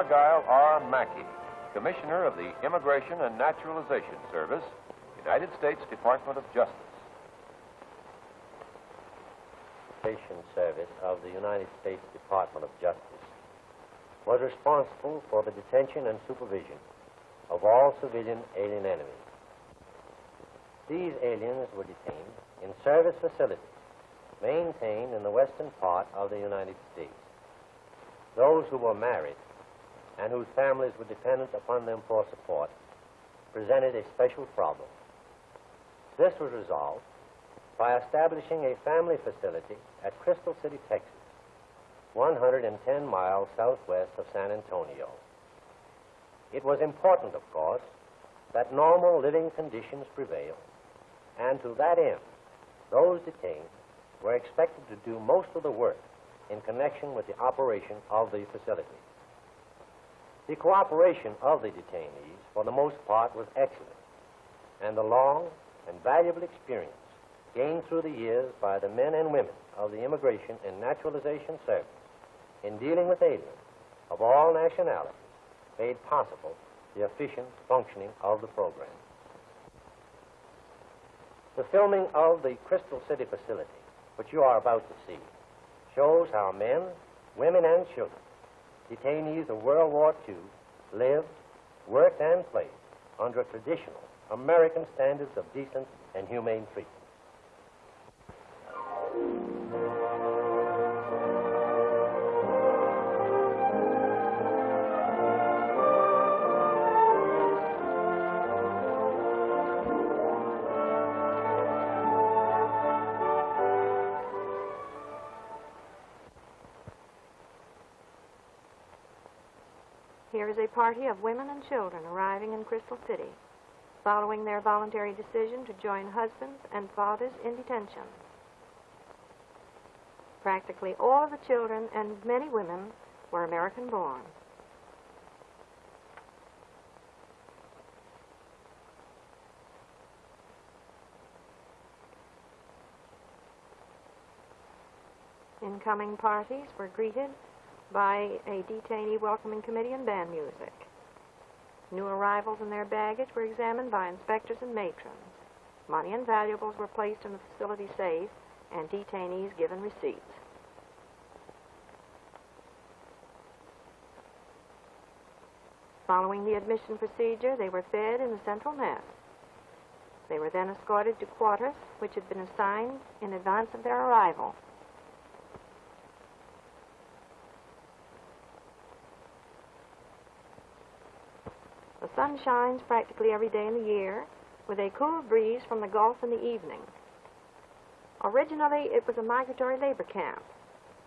Argyle R. Mackey, Commissioner of the Immigration and Naturalization Service, United States Department of Justice. Service of the United States Department of Justice was responsible for the detention and supervision of all civilian alien enemies. These aliens were detained in service facilities maintained in the western part of the United States. Those who were married and whose families were dependent upon them for support presented a special problem. This was resolved by establishing a family facility at Crystal City, Texas, 110 miles southwest of San Antonio. It was important, of course, that normal living conditions prevail, and to that end, those detained were expected to do most of the work in connection with the operation of the facility. The cooperation of the detainees, for the most part, was excellent, and the long and valuable experience gained through the years by the men and women of the Immigration and Naturalization Service in dealing with aliens of all nationalities made possible the efficient functioning of the program. The filming of the Crystal City facility, which you are about to see, shows how men, women, and children, detainees of World War II, lived, worked, and played under traditional American standards of decent and humane treatment. Party of women and children arriving in Crystal City, following their voluntary decision to join husbands and fathers in detention. Practically all of the children and many women were American born. Incoming parties were greeted by a detainee welcoming committee and band music. New arrivals and their baggage were examined by inspectors and matrons. Money and valuables were placed in the facility safe and detainees given receipts. Following the admission procedure, they were fed in the central mess. They were then escorted to quarters which had been assigned in advance of their arrival. Sun shines practically every day in the year, with a cool breeze from the Gulf in the evening. Originally, it was a migratory labor camp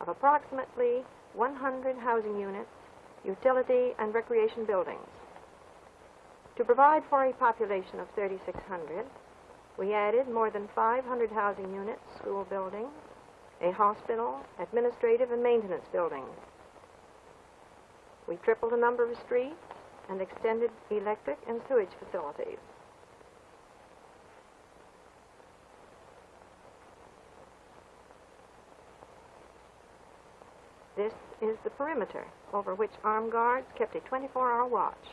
of approximately 100 housing units, utility, and recreation buildings. To provide for a population of 3,600, we added more than 500 housing units, school buildings, a hospital, administrative and maintenance buildings. We tripled the number of streets and extended electric and sewage facilities. This is the perimeter over which armed guards kept a 24-hour watch.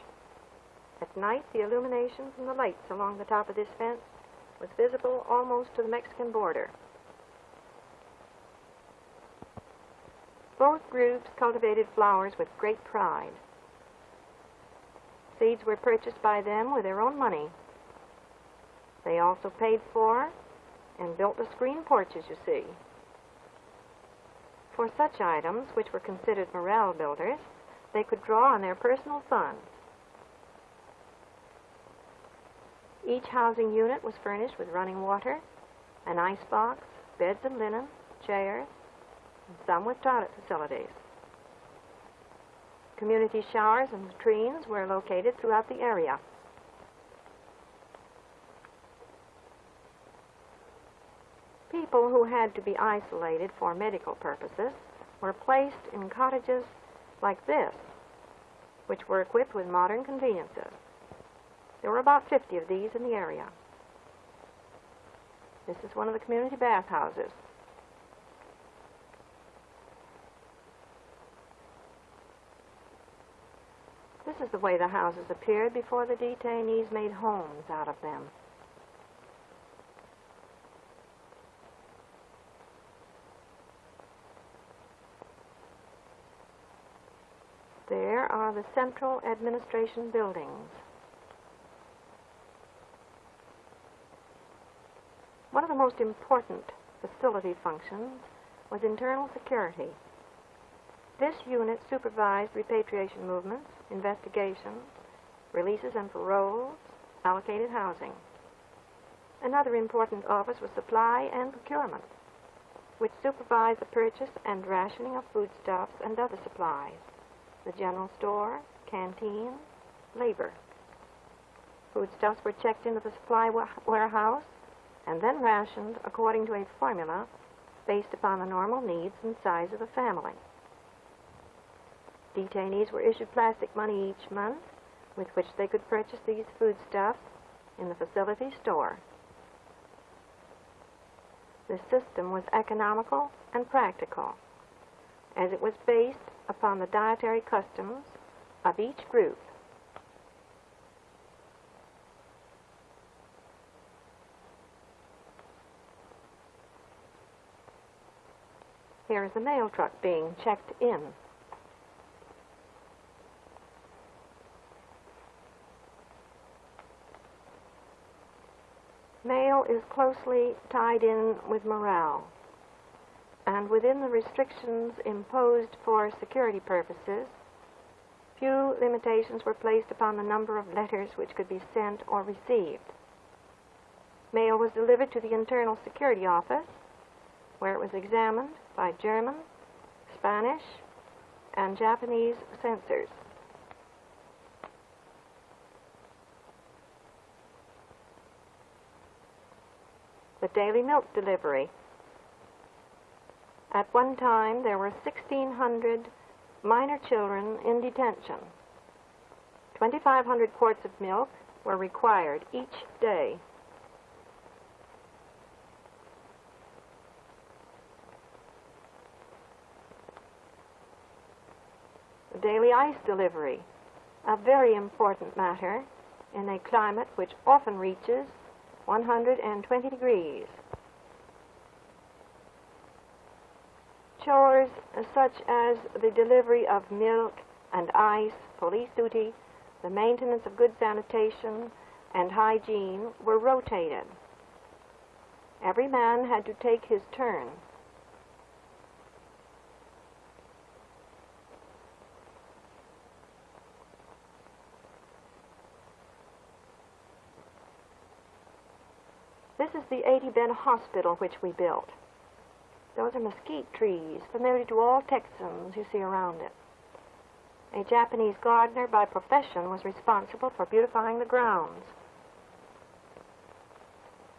At night, the illumination from the lights along the top of this fence was visible almost to the Mexican border. Both groups cultivated flowers with great pride. Seeds were purchased by them with their own money. They also paid for and built the screen porches you see. For such items, which were considered morale builders, they could draw on their personal funds. Each housing unit was furnished with running water, an ice box, beds of linen, chairs, and some with toilet facilities. Community showers and latrines were located throughout the area. People who had to be isolated for medical purposes were placed in cottages like this, which were equipped with modern conveniences. There were about 50 of these in the area. This is one of the community bathhouses. Is the way the houses appeared before the detainees made homes out of them. There are the central administration buildings. One of the most important facility functions was internal security. This unit supervised repatriation movements, investigations, releases and paroles, allocated housing. Another important office was supply and procurement, which supervised the purchase and rationing of foodstuffs and other supplies, the general store, canteen, labor. Foodstuffs were checked into the supply wa- warehouse and then rationed according to a formula based upon the normal needs and size of the family. Detainees were issued plastic money each month with which they could purchase these foodstuffs in the facility store. The system was economical and practical, as it was based upon the dietary customs of each group. Here is a mail truck being checked in. Is closely tied in with morale, and within the restrictions imposed for security purposes, few limitations were placed upon the number of letters which could be sent or received. Mail was delivered to the Internal Security Office, where it was examined by German, Spanish, and Japanese censors. The daily milk delivery. At one time, there were 1,600 minor children in detention. 2,500 quarts of milk were required each day. The daily ice delivery, a very important matter in a climate which often reaches 120 degrees. Chores such as the delivery of milk and ice, police duty, the maintenance of good sanitation, and hygiene were rotated. Every man had to take his turn. This is the 80 bed hospital which we built. Those are mesquite trees, familiar to all Texans you see around it. A Japanese gardener by profession was responsible for beautifying the grounds.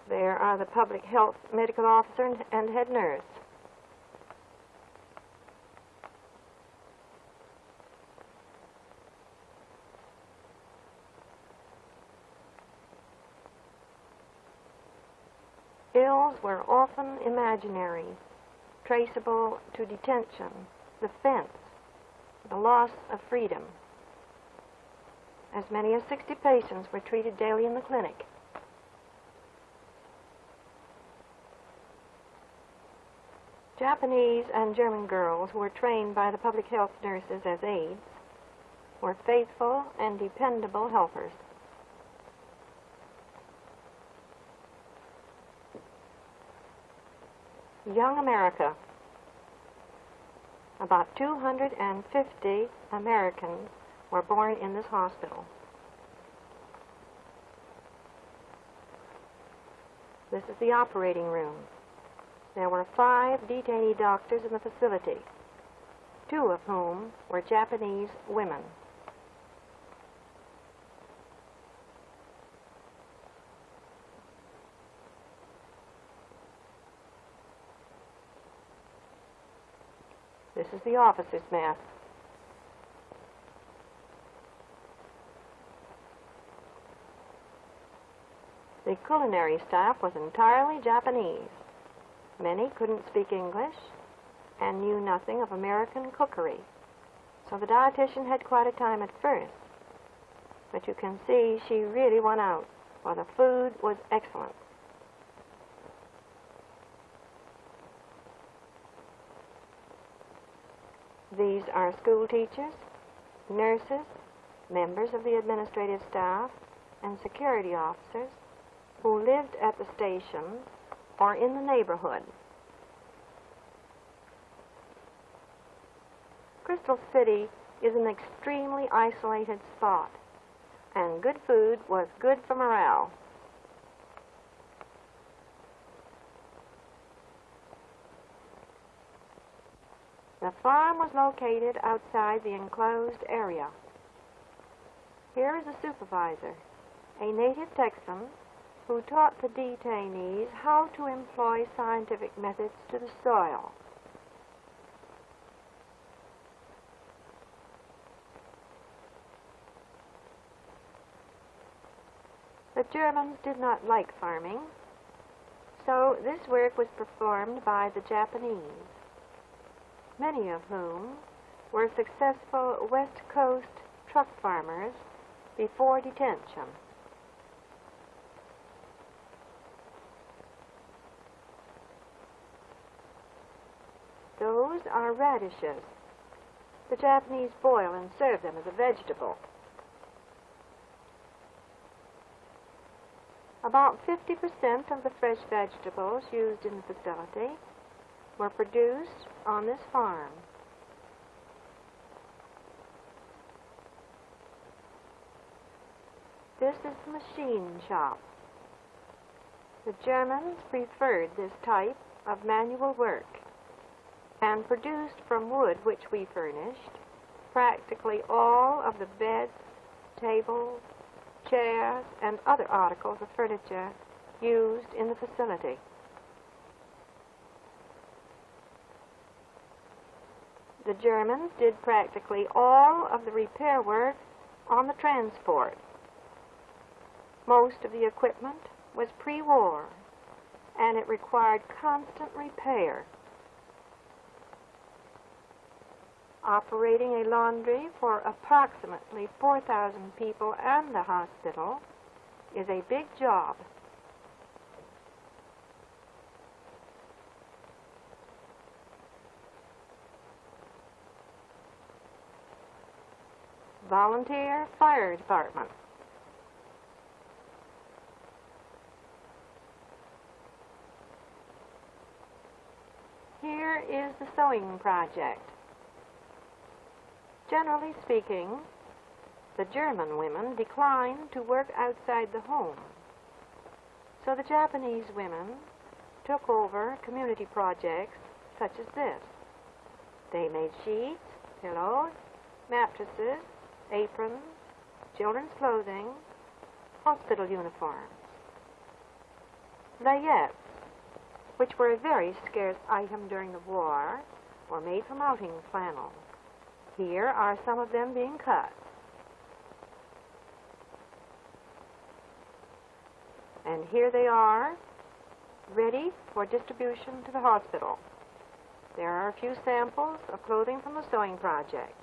There are the public health medical officer and head nurse. Ills were often imaginary, traceable to detention, the fence, the loss of freedom. As many as 60 patients were treated daily in the clinic. Japanese and German girls who were trained by the public health nurses as aides were faithful and dependable helpers. Young America. About 250 Americans were born in this hospital. This is the operating room. There were five detainee doctors in the facility, two of whom were Japanese women. This is the officer's mess. The culinary staff was entirely Japanese. Many couldn't speak English and knew nothing of American cookery. So the dietitian had quite a time at first But you can see she really won out, for the food was excellent. These are school teachers, nurses, members of the administrative staff, and security officers who lived at the station or in the neighborhood. Crystal City is an extremely isolated spot, and good food was good for morale. The farm was located outside the enclosed area. Here is the supervisor, a native Texan who taught the detainees how to employ scientific methods to the soil. The Germans did not like farming, so this work was performed by the Japanese, many of whom were successful West Coast truck farmers before detention. Those are radishes. The Japanese boil and serve them as a vegetable. About 50% of the fresh vegetables used in the facility were produced on this farm. This is the machine shop. The Germans preferred this type of manual work and produced from wood which we furnished practically all of the beds, tables, chairs, and other articles of furniture used in the facility. The Germans did practically all of the repair work on the transport. Most of the equipment was pre-war, and it required constant repair. Operating a laundry for approximately 4,000 people and the hospital is a big job. Volunteer Fire Department. Here is the sewing project. Generally speaking, the German women declined to work outside the home. So the Japanese women took over community projects such as this. They made sheets, pillows, mattresses, aprons, children's clothing, hospital uniforms. Layettes, which were a very scarce item during the war, were made from outing flannel. Here are some of them being cut. And here they are, ready for distribution to the hospital. There are a few samples of clothing from the sewing project.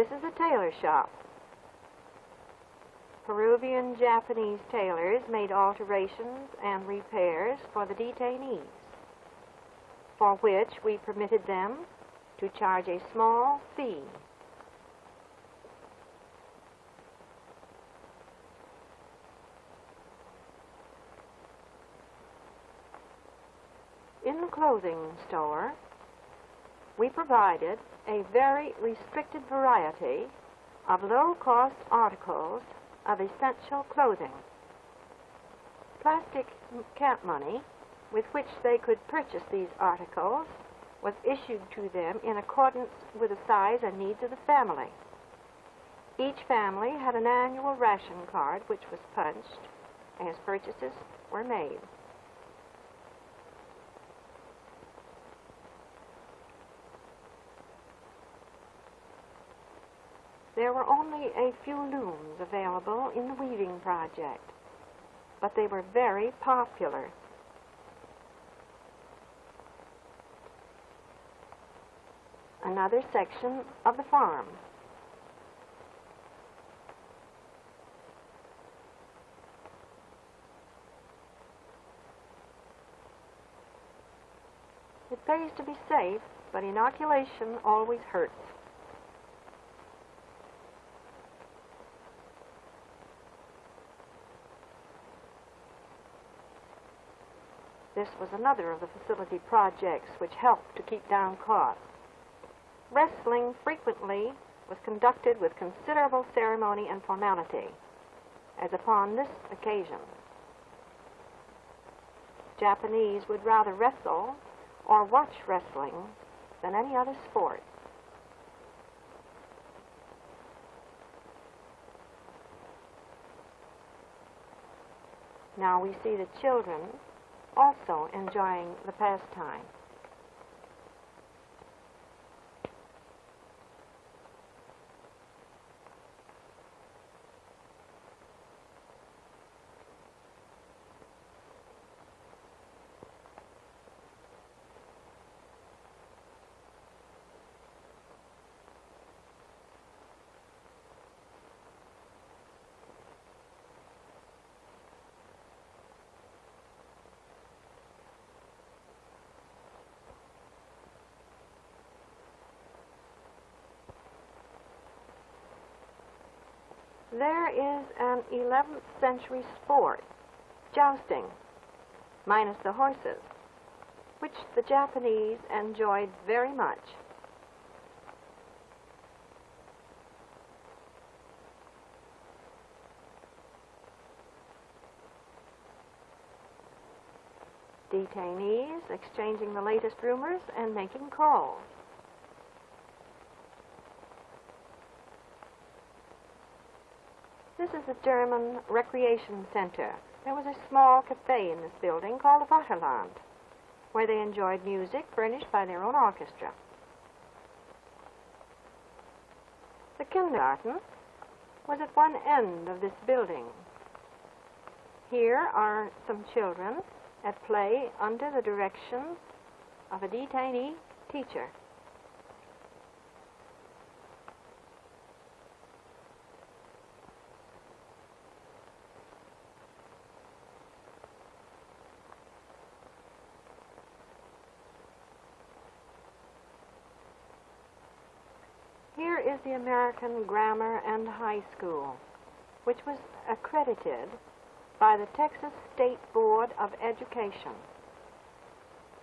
This is a tailor shop. Peruvian Japanese tailors made alterations and repairs for the detainees, for which we permitted them to charge a small fee. In the clothing store, we provided a very restricted variety of low-cost articles of essential clothing. Plastic camp money with which they could purchase these articles was issued to them in accordance with the size and needs of the family. Each family had an annual ration card which was punched as purchases were made. There were only a few looms available in the weaving project, but they were very popular. another section of the farm. It pays to be safe, but inoculation always hurts. This was another of the facility projects which helped to keep down costs. Wrestling frequently was conducted with considerable ceremony and formality, as upon this occasion. Japanese would rather wrestle or watch wrestling than any other sport. Now we see the children also enjoying the pastime. There is an 11th century sport, jousting, minus the horses, which the Japanese enjoyed very much. Detainees exchanging the latest rumors and making calls. This is the German recreation center. There was a small cafe in this building called the Vaterland, where they enjoyed music furnished by their own orchestra. The kindergarten was at one end of this building. Here are some children at play under the direction of a detainee teacher. Here is the American Grammar and High School, which was accredited by the Texas State Board of Education.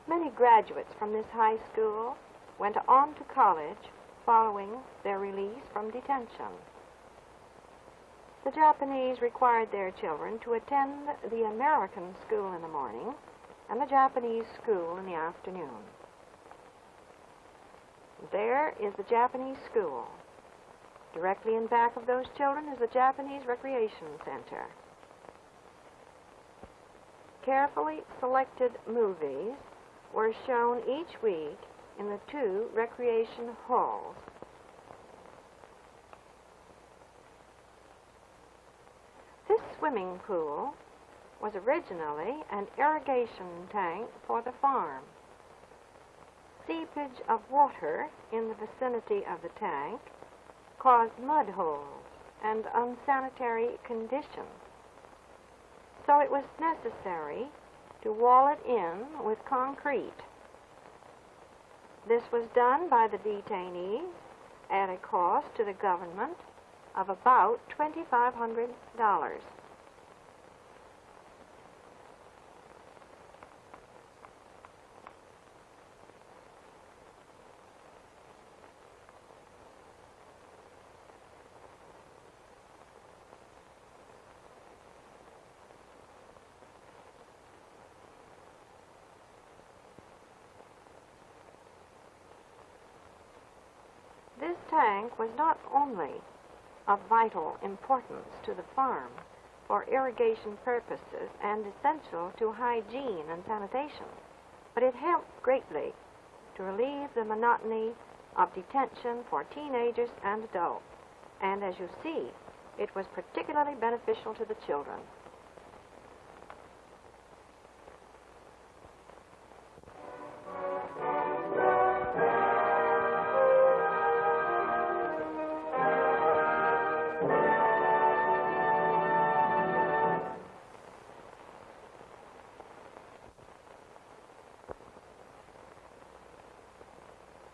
Many graduates from this high school went on to college following their release from detention. The Japanese required their children to attend the American school in the morning and the Japanese school in the afternoon. There is the Japanese school. Directly in back of those children is the Japanese Recreation Center. Carefully selected movies were shown each week in the two recreation halls. This swimming pool was originally an irrigation tank for the farm. Seepage of water in the vicinity of the tank caused mud holes and unsanitary conditions. So it was necessary to wall it in with concrete. This was done by the detainees at a cost to the government of about $2,500. This was not only of vital importance to the farm for irrigation purposes and essential to hygiene and sanitation, but it helped greatly to relieve the monotony of detention for teenagers and adults. And as you see, it was particularly beneficial to the children.